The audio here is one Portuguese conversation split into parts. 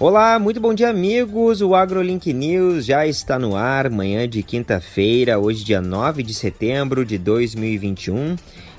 Olá, muito bom dia, amigos. O AgroLink News já está no ar, manhã de quinta-feira, hoje, dia 9 de setembro de 2021.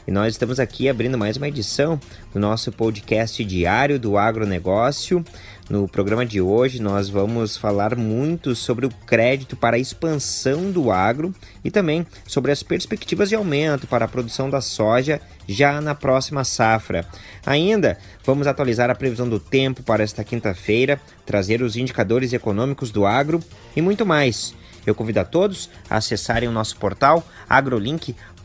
E nós estamos aqui abrindo mais uma edição do nosso podcast diário do agronegócio. No programa de hoje, nós vamos falar muito sobre o crédito para a expansão do agro e também sobre as perspectivas de aumento para a produção da soja já na próxima safra. Ainda vamos atualizar a previsão do tempo para esta quinta-feira, trazer os indicadores econômicos do agro e muito mais. Eu convido a todos a acessarem o nosso portal agrolink.com.br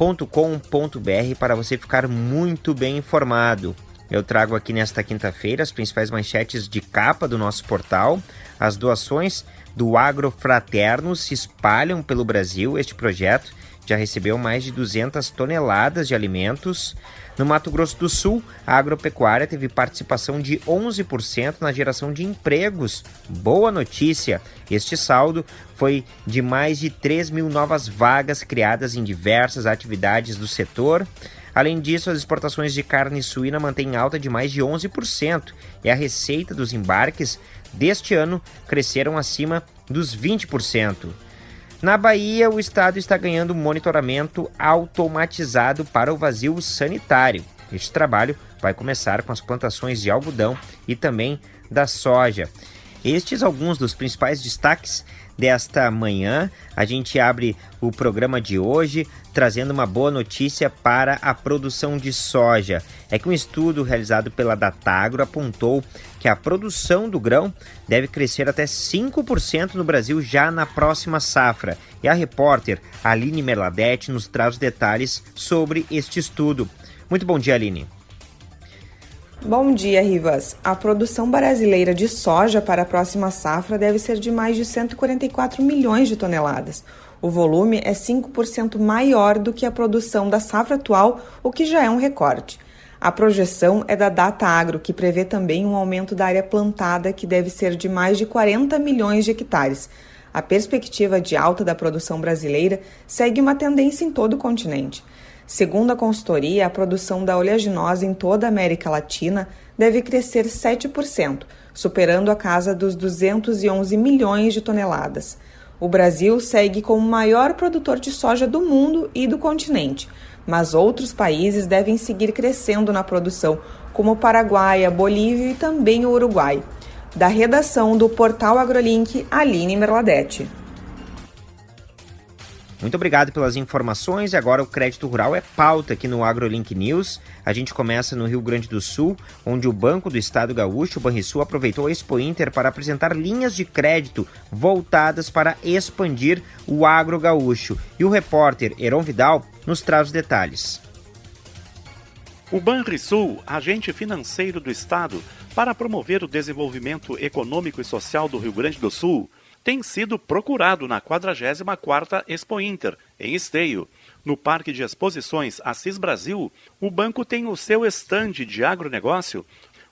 para você ficar muito bem informado. Eu trago aqui nesta quinta-feira as principais manchetes de capa do nosso portal. As doações do Agrofraterno se espalham pelo Brasil. Este projeto já recebeu mais de 200 toneladas de alimentos. No Mato Grosso do Sul, a agropecuária teve participação de 11% na geração de empregos. Boa notícia! Este saldo foi de mais de 3 mil novas vagas criadas em diversas atividades do setor. Além disso, as exportações de carne suína mantêm alta de mais de 11% e a receita dos embarques deste ano cresceram acima dos 20%. Na Bahia, o estado está ganhando monitoramento automatizado para o vazio sanitário. Este trabalho vai começar com as plantações de algodão e também da soja. Estes alguns dos principais destaques desta manhã. A gente abre o programa de hoje trazendo uma boa notícia para a produção de soja. É que um estudo realizado pela Datagro apontou que a produção do grão deve crescer até 5% no Brasil já na próxima safra. E a repórter Aline Merladete nos traz detalhes sobre este estudo. Muito bom dia, Aline. Bom dia, Rivas. A produção brasileira de soja para a próxima safra deve ser de mais de 144 milhões de toneladas. O volume é 5% maior do que a produção da safra atual, o que já é um recorde. A projeção é da Data Agro, que prevê também um aumento da área plantada, que deve ser de mais de 40 milhões de hectares. A perspectiva de alta da produção brasileira segue uma tendência em todo o continente. Segundo a consultoria, a produção da oleaginosa em toda a América Latina deve crescer 7%, superando a casa dos 211 milhões de toneladas. O Brasil segue como o maior produtor de soja do mundo e do continente, mas outros países devem seguir crescendo na produção, como o Paraguai, a Bolívia e também o Uruguai. Da redação do portal AgroLink, Aline Merladete. Muito obrigado pelas informações. E agora o crédito rural é pauta aqui no AgroLink News. A gente começa no Rio Grande do Sul, onde o Banco do Estado Gaúcho, o Banrisul, aproveitou a Expo Inter para apresentar linhas de crédito voltadas para expandir o agro gaúcho. E o repórter Heron Vidal nos traz os detalhes. O Banrisul, agente financeiro do Estado, para promover o desenvolvimento econômico e social do Rio Grande do Sul, tem sido procurado na 44ª Expo Inter, em Esteio. No Parque de Exposições Assis Brasil, o banco tem o seu estande de agronegócio.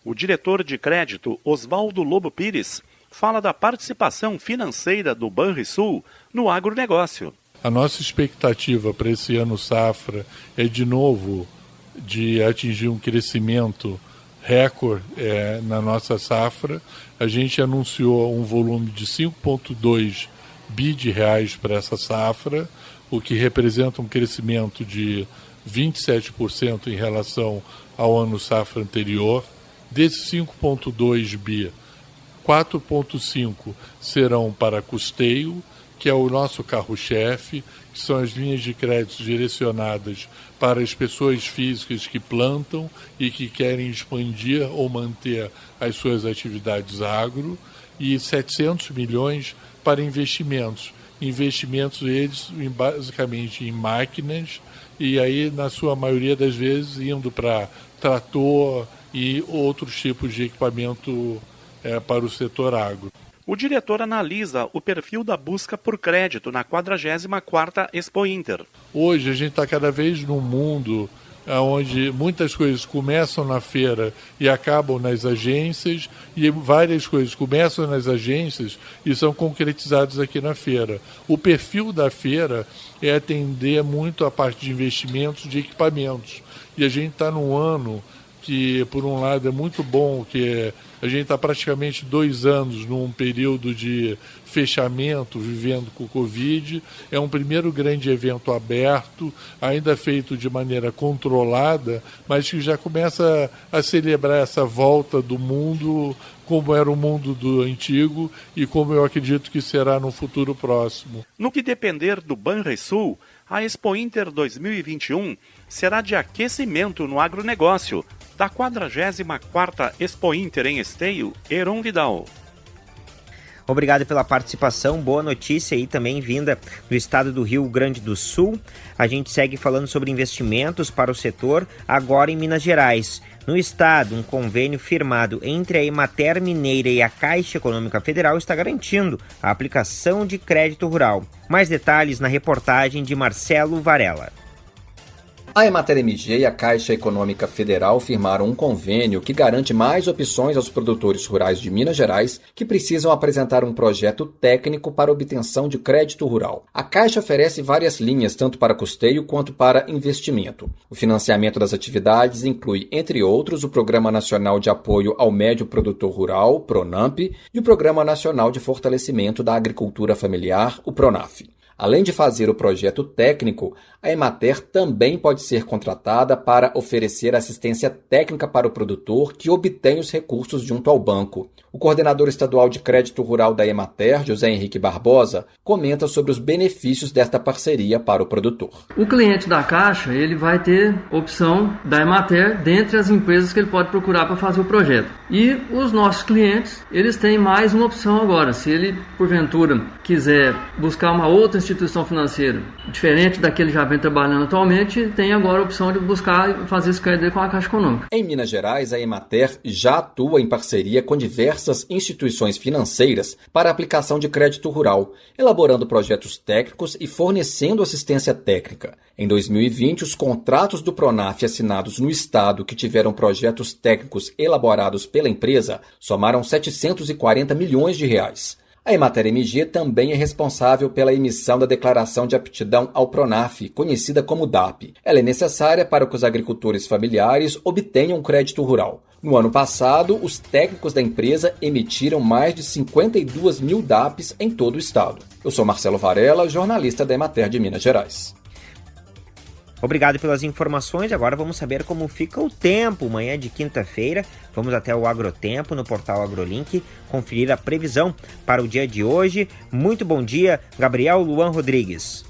O diretor de crédito, Oswaldo Lobo Pires, fala da participação financeira do Banrisul no agronegócio. A nossa expectativa para esse ano safra é de novo de atingir um crescimento recorde é, na nossa safra. A gente anunciou um volume de 5,2 bi de reais para essa safra, o que representa um crescimento de 27% em relação ao ano safra anterior. Desses 5,2 bi, 4,5 serão para custeio, que é o nosso carro-chefe, que são as linhas de crédito direcionadas para as pessoas físicas que plantam e que querem expandir ou manter as suas atividades agro, e 700 milhões para investimentos. Investimentos eles basicamente em máquinas e aí na sua maioria das vezes indo para trator e outros tipos de equipamento é, para o setor agro. O diretor analisa o perfil da busca por crédito na 44ª Expo Inter. Hoje a gente está cada vez num mundo onde muitas coisas começam na feira e acabam nas agências, e várias coisas começam nas agências e são concretizadas aqui na feira. O perfil da feira é atender muito a parte de investimentos de equipamentos. E a gente está num ano que, por um lado, é muito bom que a gente está praticamente dois anos num período de fechamento, vivendo com o Covid. É um primeiro grande evento aberto, ainda feito de maneira controlada, mas que já começa a celebrar essa volta do mundo como era o mundo do antigo e como eu acredito que será no futuro próximo. No que depender do Banrisul, a Expo Inter 2021 será de aquecimento no agronegócio, da 44ª Expo Inter em Esteio, Heron Vidal. Obrigado pela participação. Boa notícia aí também vinda do estado do Rio Grande do Sul. A gente segue falando sobre investimentos para o setor agora em Minas Gerais. No estado, um convênio firmado entre a Emater Mineira e a Caixa Econômica Federal está garantindo a aplicação de crédito rural. Mais detalhes na reportagem de Marcelo Varela. A Emater MG e a Caixa Econômica Federal firmaram um convênio que garante mais opções aos produtores rurais de Minas Gerais que precisam apresentar um projeto técnico para obtenção de crédito rural. A Caixa oferece várias linhas, tanto para custeio quanto para investimento. O financiamento das atividades inclui, entre outros, o Programa Nacional de Apoio ao Médio Produtor Rural, PRONAMP, e o Programa Nacional de Fortalecimento da Agricultura Familiar, o PRONAF. Além de fazer o projeto técnico, a Emater também pode ser contratada para oferecer assistência técnica para o produtor que obtém os recursos junto ao banco. O coordenador estadual de crédito rural da Emater, José Henrique Barbosa, comenta sobre os benefícios desta parceria para o produtor. O cliente da Caixa, ele vai ter opção da Emater dentre as empresas que ele pode procurar para fazer o projeto. E os nossos clientes, eles têm mais uma opção agora. Se ele, porventura, quiser buscar uma outra instituição financeira, diferente da que ele já vem trabalhando atualmente, tem agora a opção de buscar fazer esse crédito com a Caixa Econômica. Em Minas Gerais, a Emater já atua em parceria com diversas instituições financeiras para a aplicação de crédito rural, elaborando projetos técnicos e fornecendo assistência técnica. Em 2020, os contratos do Pronaf assinados no estado que tiveram projetos técnicos elaborados pela empresa somaram 740 milhões de reais. A Emater MG também é responsável pela emissão da Declaração de Aptidão ao Pronaf, conhecida como DAP. Ela é necessária para que os agricultores familiares obtenham crédito rural. No ano passado, os técnicos da empresa emitiram mais de 52 mil DAPs em todo o estado. Eu sou Marcelo Varela, jornalista da Emater de Minas Gerais. Obrigado pelas informações. Agora vamos saber como fica o tempo. Manhã de quinta-feira, vamos até o Agrotempo no portal AgroLink conferir a previsão para o dia de hoje. Muito bom dia, Gabriel Luan Rodrigues.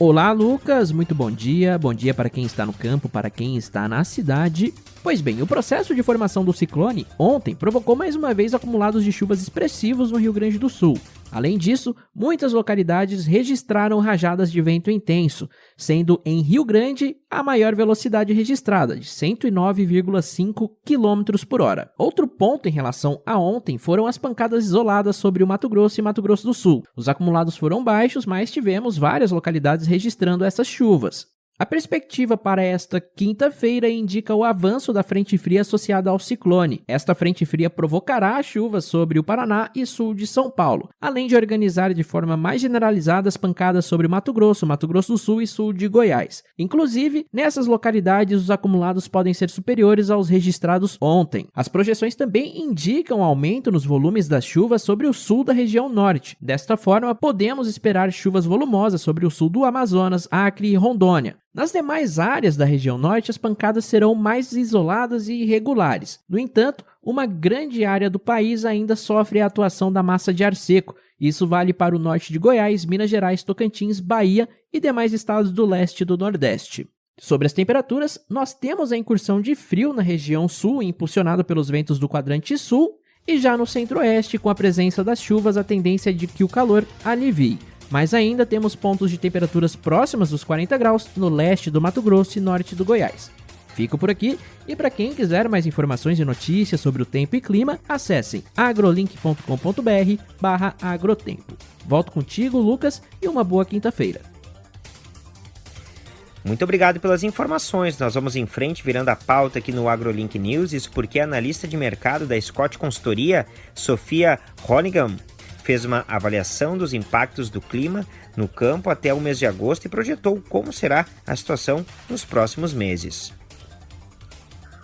Olá, Lucas. Muito bom dia. Bom dia para quem está no campo, para quem está na cidade. Pois bem, o processo de formação do ciclone ontem provocou mais uma vez acumulados de chuvas expressivos no Rio Grande do Sul. Além disso, muitas localidades registraram rajadas de vento intenso, sendo em Rio Grande a maior velocidade registrada, de 109,5 km por hora. Outro ponto em relação a ontem foram as pancadas isoladas sobre o Mato Grosso e Mato Grosso do Sul. Os acumulados foram baixos, mas tivemos várias localidades registrando essas chuvas. A perspectiva para esta quinta-feira indica o avanço da frente fria associada ao ciclone. Esta frente fria provocará chuvas sobre o Paraná e sul de São Paulo, além de organizar de forma mais generalizada as pancadas sobre Mato Grosso, Mato Grosso do Sul e sul de Goiás. Inclusive, nessas localidades os acumulados podem ser superiores aos registrados ontem. As projeções também indicam aumento nos volumes das chuvas sobre o sul da região norte. Desta forma, podemos esperar chuvas volumosas sobre o sul do Amazonas, Acre e Rondônia. Nas demais áreas da região norte, as pancadas serão mais isoladas e irregulares. No entanto, uma grande área do país ainda sofre a atuação da massa de ar seco. Isso vale para o norte de Goiás, Minas Gerais, Tocantins, Bahia e demais estados do leste e do nordeste. Sobre as temperaturas, nós temos a incursão de frio na região sul, impulsionada pelos ventos do quadrante sul, e já no centro-oeste, com a presença das chuvas, a tendência é de que o calor alivie mas ainda temos pontos de temperaturas próximas dos 40 graus no leste do Mato Grosso e norte do Goiás. Fico por aqui e para quem quiser mais informações e notícias sobre o tempo e clima, acessem agrolink.com.br/agrotempo. Volto contigo, Lucas, e uma boa quinta-feira. Muito obrigado pelas informações. Nós vamos em frente virando a pauta aqui no AgroLink News, isso porque a analista de mercado da Scott Consultoria, Sofia Honigam, fez uma avaliação dos impactos do clima no campo até o mês de agosto e projetou como será a situação nos próximos meses.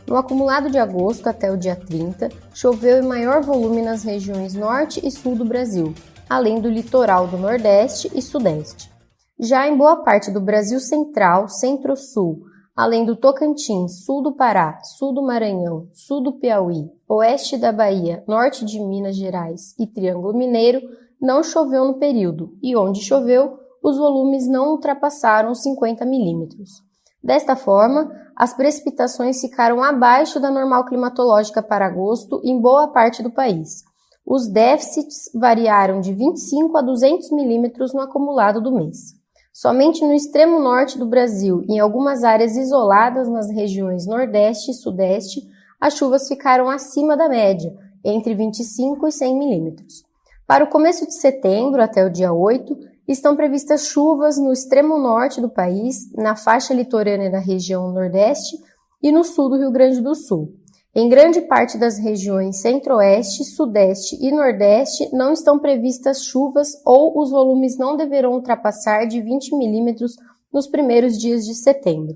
No acumulado de agosto até o dia 30, choveu em maior volume nas regiões norte e sul do Brasil, além do litoral do Nordeste e Sudeste. Já em boa parte do Brasil Central, Centro-Sul, além do Tocantins, sul do Pará, sul do Maranhão, sul do Piauí, oeste da Bahia, norte de Minas Gerais e Triângulo Mineiro, não choveu no período, e onde choveu, os volumes não ultrapassaram 50 milímetros. Desta forma, as precipitações ficaram abaixo da normal climatológica para agosto em boa parte do país. Os déficits variaram de 25 a 200 milímetros no acumulado do mês. Somente no extremo norte do Brasil e em algumas áreas isoladas nas regiões Nordeste e Sudeste, as chuvas ficaram acima da média, entre 25 e 100 milímetros. Para o começo de setembro, até o dia 8, estão previstas chuvas no extremo norte do país, na faixa litorânea da região Nordeste e no sul do Rio Grande do Sul. Em grande parte das regiões Centro-Oeste, Sudeste e Nordeste não estão previstas chuvas ou os volumes não deverão ultrapassar de 20 milímetros nos primeiros dias de setembro.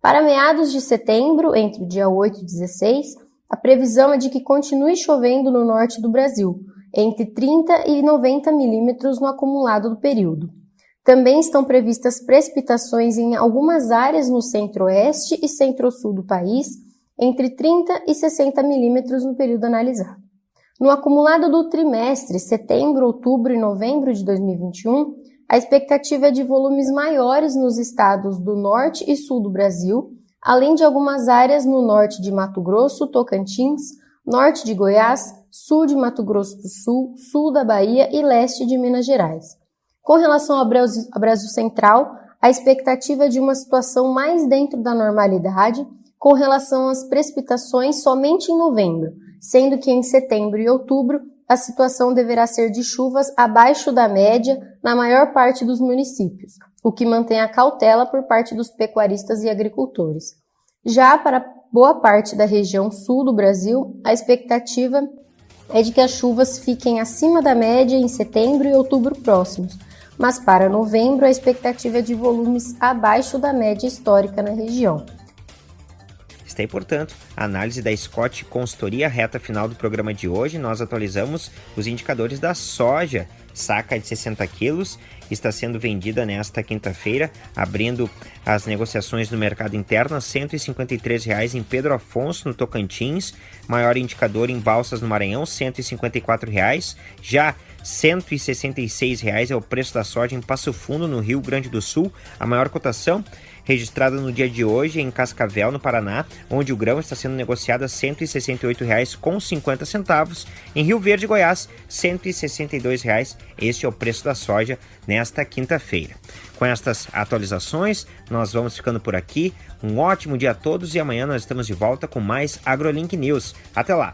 Para meados de setembro, entre o dia 8 e 16, a previsão é de que continue chovendo no norte do Brasil, entre 30 e 90 milímetros no acumulado do período. Também estão previstas precipitações em algumas áreas no centro-oeste e centro-sul do país, entre 30 e 60 milímetros no período analisado. No acumulado do trimestre, setembro, outubro e novembro de 2021, a expectativa é de volumes maiores nos estados do norte e sul do Brasil, além de algumas áreas no norte de Mato Grosso, Tocantins, norte de Goiás, sul de Mato Grosso do Sul, sul da Bahia e leste de Minas Gerais. Com relação ao Brasil, ao Brasil Central, a expectativa é de uma situação mais dentro da normalidade com relação às precipitações somente em novembro, sendo que em setembro e outubro a situação deverá ser de chuvas abaixo da média na maior parte dos municípios, o que mantém a cautela por parte dos pecuaristas e agricultores. Já para boa parte da região sul do Brasil, a expectativa é de que as chuvas fiquem acima da média em setembro e outubro próximos, mas para novembro a expectativa é de volumes abaixo da média histórica na região. Aí, portanto, a análise da Scott Consultoria reta final do programa de hoje. Nós atualizamos os indicadores da soja saca de 60 quilos está sendo vendida nesta quinta-feira, abrindo as negociações no mercado interno a R$ 153,00 em Pedro Afonso, no Tocantins, maior indicador em Balsas, no Maranhão, R$ 154,00. Já R$ 166,00 é o preço da soja em Passo Fundo, no Rio Grande do Sul, a maior cotação registrada no dia de hoje em Cascavel, no Paraná, onde o grão está sendo negociado a R$ 168,50. Em Rio Verde, Goiás, R$ 162,00. Este é o preço da soja nesta quinta-feira. Com estas atualizações, nós vamos ficando por aqui. Um ótimo dia a todos e amanhã nós estamos de volta com mais AgroLink News. Até lá!